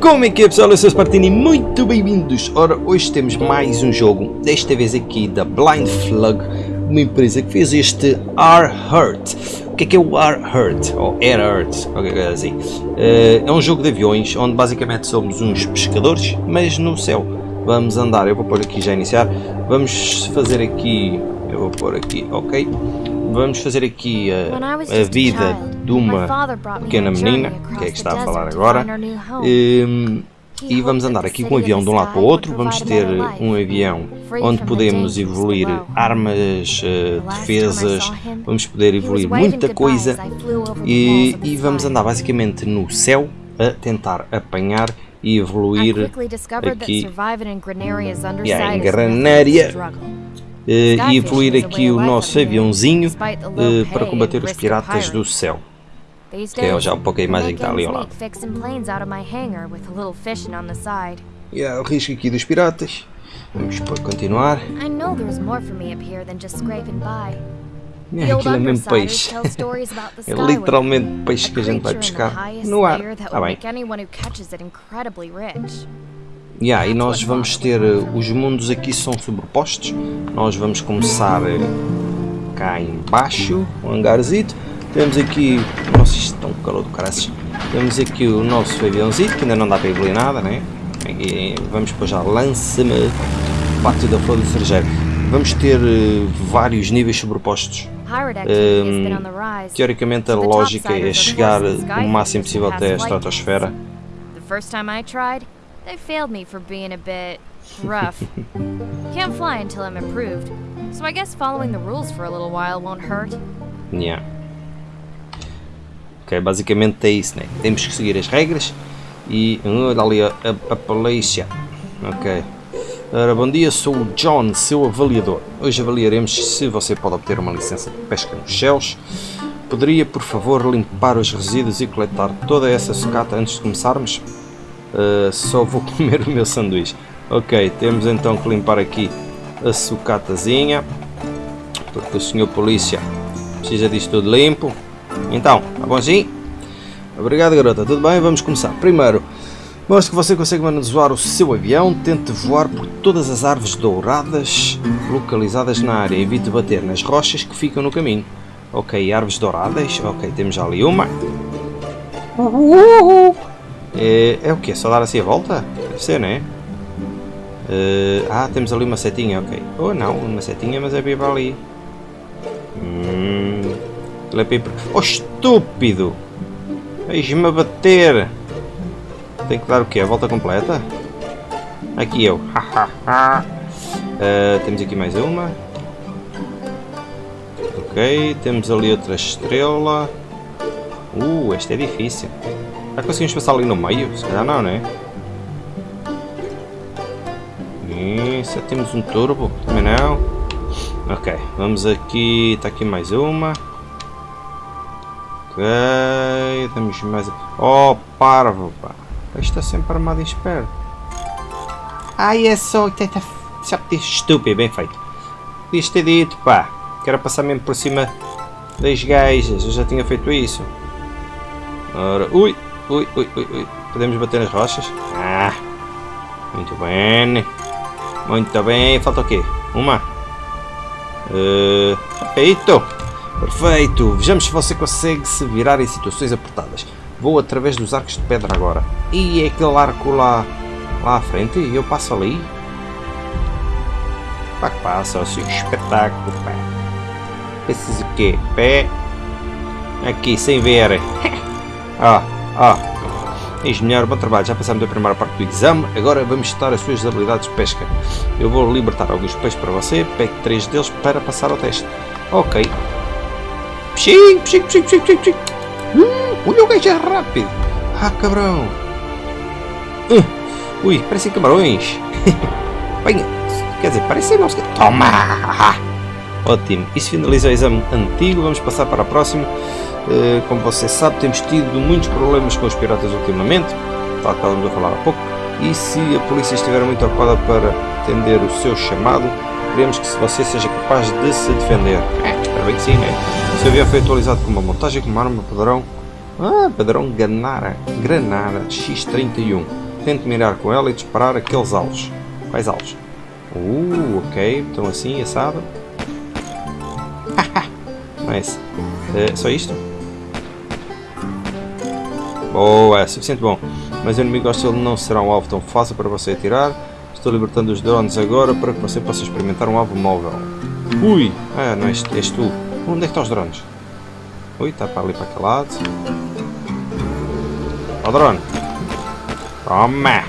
Como é que é pessoal? Eu sou o Spartini muito bem-vindos! Ora, hoje temos mais um jogo, desta vez aqui da Blind Flug, uma empresa que fez este R-Hurt. O que é que é o R-Hurt? Ou Air-Hurt, qualquer coisa assim. Uh, é um jogo de aviões, onde basicamente somos uns pescadores, mas no céu. Vamos andar, eu vou pôr aqui já iniciar, vamos fazer aqui, eu vou pôr aqui, ok? Vamos fazer aqui a, a vida de uma pequena menina, que é que está a falar agora, um, e vamos andar aqui com um avião de um lado para o outro, vamos ter um avião onde podemos evoluir armas, uh, defesas, vamos poder evoluir muita coisa e, e vamos andar basicamente no céu a tentar apanhar e evoluir aqui. yeah, em Granária e evoluir aqui o nosso aviãozinho uh, para combater os piratas do céu. Que é já um pouco a imagem que está ali ao lado. E yeah, o risco aqui dos piratas. Vamos para continuar. É, aquilo é mesmo peixe. é literalmente peixe que a gente vai pescar no ar. Está bem. Yeah, e nós vamos ter, eh, os mundos aqui são sobrepostos, nós vamos começar eh, cá embaixo, um hangarzito, temos aqui, nossa isto está um calor do caraças, temos aqui o nosso aviãozito, que ainda não dá para evoluir nada, né? Vamos depois já lança-me pátio da flor do cerejeiro. Vamos ter uh, vários níveis sobrepostos. Um, teoricamente a lógica é chegar o máximo possível até a estratosfera. They failed me for being a bit rough. Can't fly until I'm improved, so I guess following the rules for a little while won't hurt. Yeah. Ok, basicamente é isso, né? Temos que seguir as regras e... Olha ali a, a, a polícia. Ok. Ora, bom dia, sou o John, seu avaliador. Hoje avaliaremos se você pode obter uma licença de pesca nos céus. Poderia, por favor, limpar os resíduos e coletar toda essa sucata antes de começarmos? Uh, só vou comer o meu sanduíche. Ok, temos então que limpar aqui a sucatazinha. Porque o senhor polícia precisa disto tudo limpo. Então, tá bom assim? Obrigado garota, tudo bem? Vamos começar. Primeiro, mostre que você consegue manusear o seu avião. Tente voar por todas as árvores douradas localizadas na área. Evite bater nas rochas que ficam no caminho. Ok, árvores douradas. Ok, temos ali uma. Uhul. É, é o que? Só dar assim a volta? Deve ser, né? Uh, ah, temos ali uma setinha, ok. Oh não, uma setinha, mas é para ali. Hum, é para. Oh, estúpido! Deixe-me a bater! Tem que dar o quê? A volta completa? Aqui eu. uh, temos aqui mais uma. Ok, temos ali outra estrela. Uh, esta é difícil. Já conseguimos passar ali no meio? Se calhar não, né? Isso, temos um turbo, também não. Ok, vamos aqui, está aqui mais uma. Ok, temos mais... Oh, parvo, pá. Está sempre armado em espera. Ai, é só... Estúpido, bem feito. Podias ter dito, pá. Quero passar mesmo por cima das gajas. Eu já tinha feito isso. Ora, ui. Ui, ui, ui, ui. Podemos bater nas rochas? Ah, muito bem. Muito bem. Falta o quê? Uma? Uh, feito. Perfeito. Vejamos se você consegue se virar em situações apertadas. Vou através dos arcos de pedra agora. E é aquele arco lá, lá à frente. Eu passo ali. Pá que passa, assim, espetáculo, pá. Preciso o quê? Pé. Aqui, sem ver. Ó. Ah, ex-mulher, bom trabalho, já passamos a primeira parte do exame, agora vamos testar as suas habilidades de pesca. Eu vou libertar alguns peixes para você, pegue três deles para passar ao teste. Ok. Pshing, pshing, pshing, pshing, pshing. Hum, olha o gajo é rápido. Ah, cabrão. Uh, ui, parecem camarões. Venha, quer dizer, parecem não Toma! Ótimo, isso finaliza o exame antigo, vamos passar para a próxima. Eh, como você sabe, temos tido muitos problemas com os piratas ultimamente, tal que estávamos a falar há pouco, e se a polícia estiver muito ocupada para atender o seu chamado, queremos que você seja capaz de se defender. É, espero bem que sim, né? Se avião foi atualizado com uma montagem com uma arma padrão, ah, padrão Granara, Granara X31. Tente mirar com ela e disparar aqueles alvos. Quais alvos? Uh, ok. Então assim, assado. nice. Uh, só isto? Boa, é suficiente bom. Mas o inimigo hostil não será um alvo tão fácil para você atirar. Estou libertando os drones agora para que você possa experimentar um alvo móvel. Ui! Ah, não és, és tu. Onde é que estão os drones? Ui, está para ali para aquele lado. Ó oh, drone! Toma!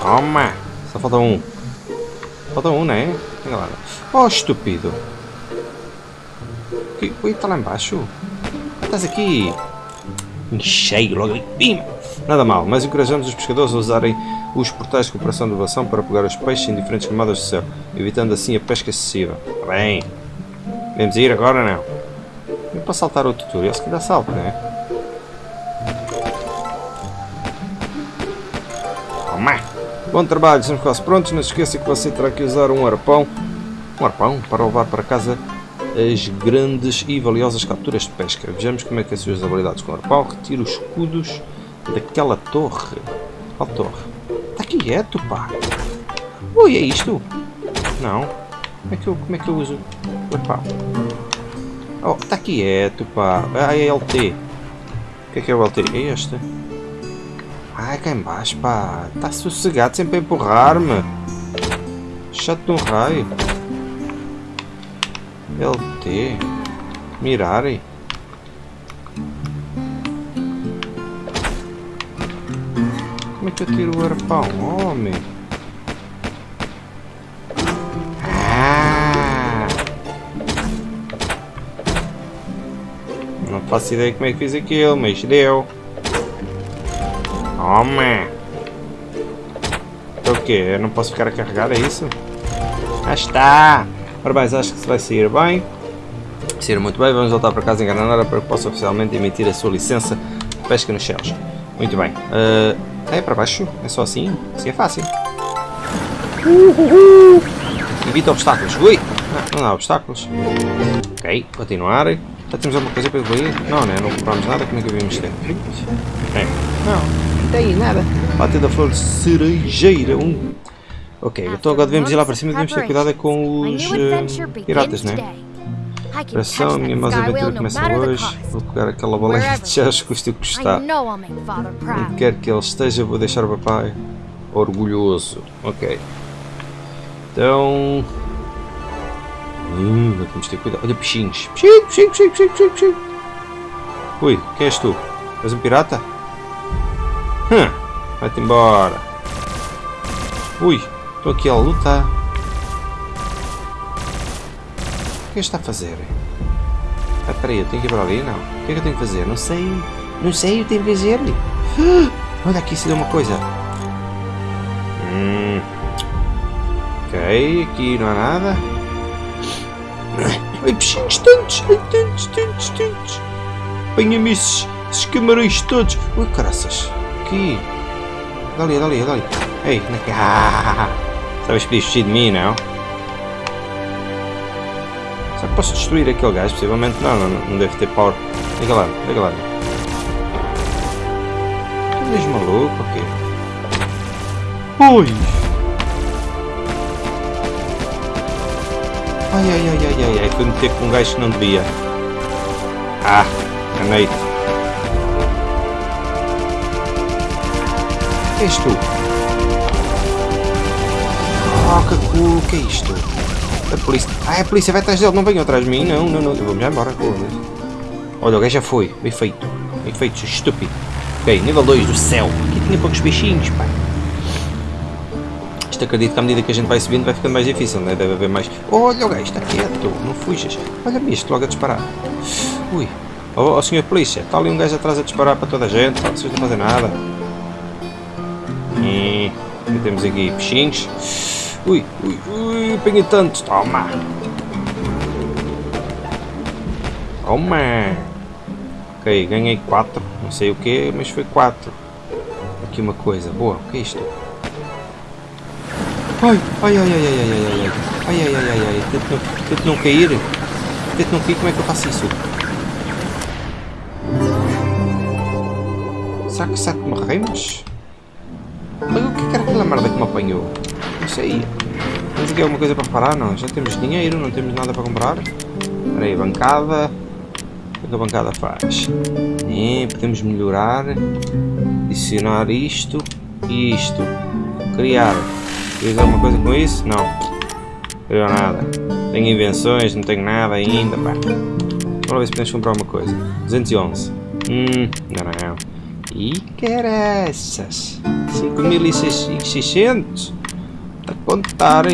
Toma! Só falta um. Falta um, não é? lá. Oh, estúpido! Ui, está lá embaixo. Estás aqui! Cheio logo ali. Nada mal, mas encorajamos os pescadores a usarem os portais de cooperação de inovação para pegar os peixes em diferentes camadas do céu, evitando assim a pesca excessiva. Bem, vamos ir agora não? Eu posso saltar o tutorial, se calhar salto, não é? Toma! Bom trabalho, estamos quase prontos. Não se esqueça que você terá que usar um arpão, um arpão para levar para casa as grandes e valiosas capturas de pesca. Vejamos como é que é as suas habilidades com o arpão. Retira os escudos daquela torre. Qual torre? Está quieto, pá. Ui, é isto? Não. Como é que eu, como é que eu uso o arpão? Oh, está quieto, pá. Ah, é LT. O que é que é o LT? É este? Ai, cá embaixo, pá. Está sossegado sempre a empurrar-me. Chato de um raio. LT. Mirarem. Como é que eu tiro o arpão? Homem. Ah. Não faço ideia como é que fiz aquilo, mas deu. Toma! Então o quê? Eu não posso ficar a carregar, é isso? Ah está! Bem, acho que se vai sair bem. Sair muito bem, vamos voltar para casa em Granada para que possa oficialmente emitir a sua licença de pesca nos céus. Muito bem. Uh, é para baixo? É só assim? Assim é fácil. Uhuhu. Evita obstáculos. Ui! Não, não há obstáculos. Ok, continuar. Já temos alguma coisa para evoluir? Não, né? Não compramos nada. Como é que havíamos ter? É. Não, não tem nada. Bate da flor cerejeira. Um Ok, então agora devemos ir lá para cima e devemos ter cuidado com os uh, piratas, né? Pressão, a minha mais aventura começa hoje. Vou pegar aquela boleia de chás, custa o que custar. Onde quer que ele esteja, vou deixar o papai orgulhoso. Ok. Então... Hum, temos de ter cuidado. Olha, peixinhos. Peixinho, peixinho, peixinho, peixinho, peixinho. Ui, quem és tu? És um pirata? Hum, vai-te embora. Ui, Estou aqui a lutar. O que é está a fazer? Ah, peraí, eu tenho que ir para ali? Não. O que é que eu tenho que fazer? Não sei. Não sei, eu tenho que fazer. Ah, olha aqui se deu uma coisa. Hum. Ok, aqui não há nada. Ai, bichinhos tantos, ai, tantos, tantos, tantos. Apanha-me esses, esses camarões todos. Ui, caraças. Aqui. Dali, dali, dali. Ei, naquela. Estavas fugir de mim, não? Será que posso destruir aquele gajo? Possivelmente não, não, não deve ter power. Liga lá, liga lá. Tu és maluco ou quê? Ui! Ai ai ai ai ai ai, fui meter com um gajo que não devia. Ah, ganhei. És tu? Que culo, o que é isto? A polícia... Ah, a polícia vai atrás dele, não venham atrás de mim, não, não, não, eu vou-me embora. Olha, o gajo já foi, bem feito, bem feito, estúpido. Ok, nível 2 do céu, aqui tinha poucos bichinhos, pá. Isto acredito que à medida que a gente vai subindo vai ficando mais difícil, né? deve haver mais... Olha o gajo, está quieto, não fujas. Olha-me isto, logo a disparar. Ui, oh, oh senhor polícia, está ali um gajo atrás a disparar para toda a gente, não fazem nada. E... temos aqui peixinhos. Ui, ui, ui, apanhei tanto. Toma. Toma. Ok, ganhei 4. Não sei o que, mas foi 4. Aqui uma coisa. Boa, o que é isto? Ai, ai, ai, ai, ai, ai, ai, ai. Ai, ai, ai, ai, ai. Tento não, tento não cair. Tento não cair, como é que eu faço isso? Será que sete me mas o que era aquela merda que me apanhou? Não sei. Temos aqui alguma coisa para reparar? Não, já temos dinheiro, não temos nada para comprar. Espera aí, bancada. O que a bancada faz? É, podemos melhorar. Adicionar isto e isto. Criar. Queres alguma coisa com isso? Não. Criou nada. Tenho invenções, não tenho nada ainda, pá. Vamos ver se podemos comprar uma coisa. 211. Hum, não, não. E caraças. 5600. A contar?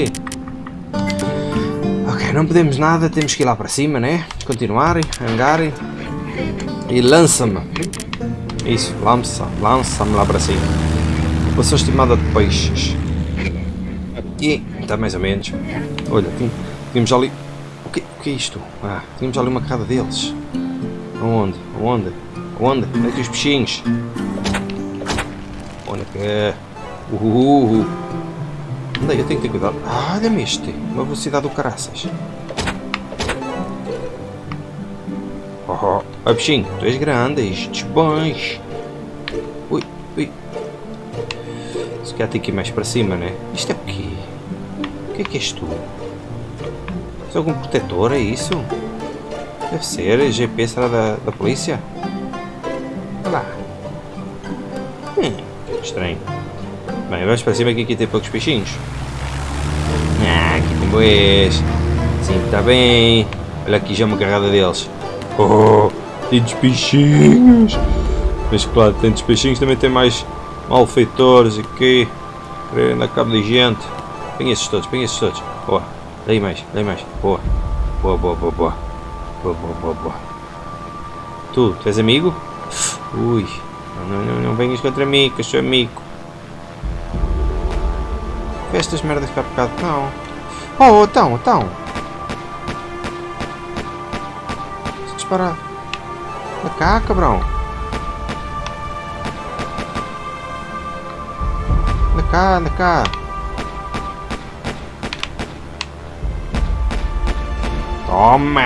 Ok, não podemos nada, temos que ir lá para cima, né? Continuarem, hangarem. E lança-me. Isso, lança, lança-me lá para cima. População estimada de peixes. E está mais ou menos. Olha, tínhamos ali. O que, o que é isto? Ah, tínhamos ali uma carrada deles. Onde? Onde? Onde? Onde é que os peixinhos? Onde é que é? Uhul! É? Eu tenho que ter cuidado. Olha-me este. Uma velocidade do caraças. Oh, oh. bichinho, tu és grande, estes bons. Ui, ui. Se calhar tem que ir mais para cima, né? Isto é o quê? O que é que és tu? És algum protetor, é isso? Deve ser, GP será da, da polícia? Bem, vamos para cima que aqui tem poucos peixinhos. Ah, aqui tem boés. Sim, está bem. Olha aqui já uma carrada deles. Oh, tantos peixinhos. Mas claro, tantos peixinhos também tem mais malfeitores aqui. Querendo a cabo de gente. Põe esses todos, põe esses todos. Boa. Daí mais, daí mais. Boa. Boa, boa, boa, boa. Boa, boa, boa, boa. Tu, tu és amigo? Ui. Não, não, não venhas contra mim, que eu sou amigo. Estas merdas cá por bocado. Não. Oh, então, então. Disparar. Anda cá, cabrão. Anda cá, anda cá. Toma!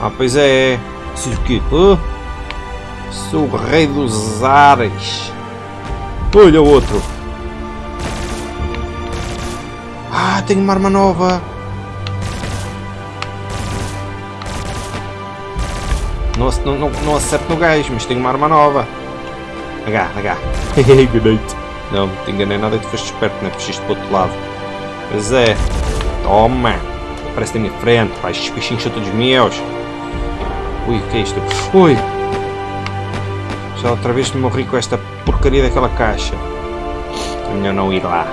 Ah, pois é. Isso o quê? Sou o rei dos ares. Olha o outro. Ah, tenho uma arma nova. Não, não, não acerto no gajo, mas tenho uma arma nova. H, H. Enganei-te. Não, não te enganei nada, tu foste esperto, não é? Fugiste para o outro lado. Pois é. Toma. Aparece na minha frente, pá. Estes peixinhos são todos meus. Ui, o que é isto? Ui. Já outra vez morri com esta porcaria daquela caixa. É melhor não ir lá.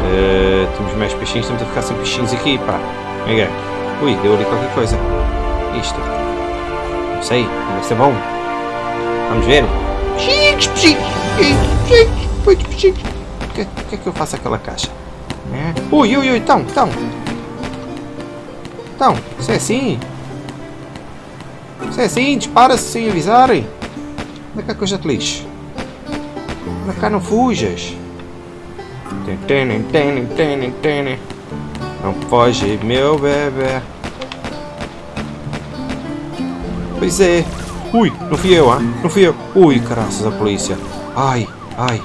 Uh, temos mais peixinhos, estamos a ficar sem peixinhos aqui, pá. É Ui, deu ali qualquer coisa. Isto. Não sei, deve ser bom. Vamos ver. Peixinhos, peixinhos, peixinhos, peixinhos. O que, que é que eu faço aquela caixa? É? Ui, ui, ui, então, então. Então, se é assim. Se é assim, dispara-se sem avisarem. Onde é que a coisa te lixe? Anda cá, não fujas. Não foge, meu bebê. Pois é. Ui, não fui eu, ah? Não fui eu. Ui, caraças, a polícia. Ai, ai.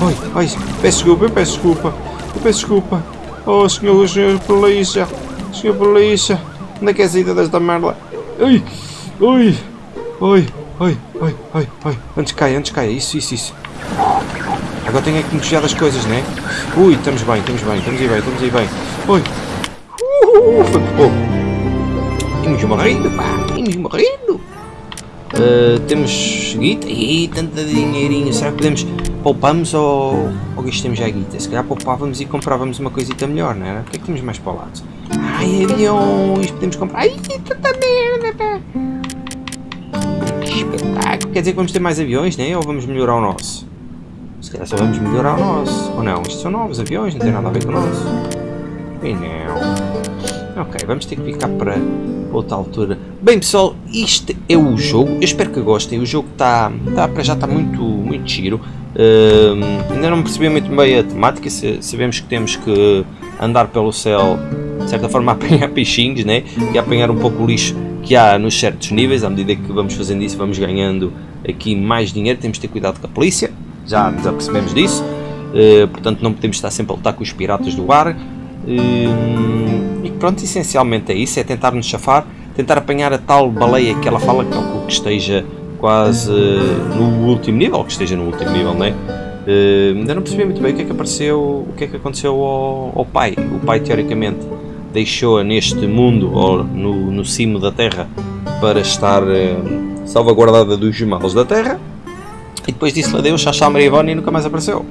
Ai, ai, peço desculpa, eu peço desculpa. Eu peço desculpa. Oh, senhor, senhor polícia. Senhor polícia. Onde é que é a saída desta merda? Ai, ai, ai, ai, ai, ai, ai. Antes cai, antes cai. Isso, isso, isso. Agora tenho que me desviar das coisas, né? Ui, estamos bem, estamos bem, estamos aí bem, estamos aí bem. Ui. Uh, foi bom. Temos morrendo, pá. Temos morrendo. Uh, temos guita. Ih, tanta dinheirinho. Será que podemos... Poupamos ou... Ou gastamos já a guita? Se calhar poupávamos e comprávamos uma coisita melhor, não era? O que é que temos mais para o lado? Ai, aviões. Podemos comprar... Ai, tanta merda, pá. Que espetáculo. Quer dizer que vamos ter mais aviões, né? Ou vamos melhorar o nosso? Se calhar só vamos melhorar o nosso. Ou não? Isto são novos aviões, não tem nada a ver com o nosso. E não. Ok, vamos ter que ficar para outra altura. Bem pessoal, isto é o jogo. Eu espero que gostem. O jogo está, está para já está muito, muito giro. Uh, ainda não percebi muito bem a temática. Sabemos que temos que andar pelo céu, de certa forma, a apanhar peixinhos, né? E apanhar um pouco o lixo que há nos certos níveis, à medida que vamos fazendo isso vamos ganhando aqui mais dinheiro, temos de ter cuidado com a polícia, já nos apercebemos disso, uh, portanto não podemos estar sempre a lutar com os piratas do ar, uh, e pronto, essencialmente é isso, é tentar nos chafar, tentar apanhar a tal baleia que ela fala, calculo que esteja quase uh, no último nível, que esteja no último nível, não é? Ainda não percebi muito bem o que é que apareceu, o que é que aconteceu ao, ao pai. O pai teoricamente deixou-a neste mundo ou no, no cimo da Terra para estar salvaguardada dos males da Terra e depois disse-lhe adeus, Xaxá Marivone e nunca mais apareceu.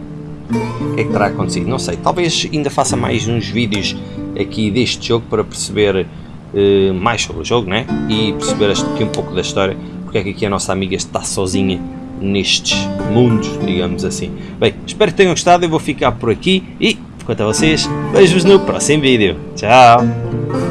O que é que terá acontecido? Não sei. Talvez ainda faça mais uns vídeos aqui deste jogo para perceber uh, mais sobre o jogo né? e perceber aqui um pouco da história porque é que aqui a nossa amiga está sozinha nestes mundos, digamos assim. Bem, espero que tenham gostado, eu vou ficar por aqui e, quanto a vocês, vejo-vos no próximo vídeo. Tchau!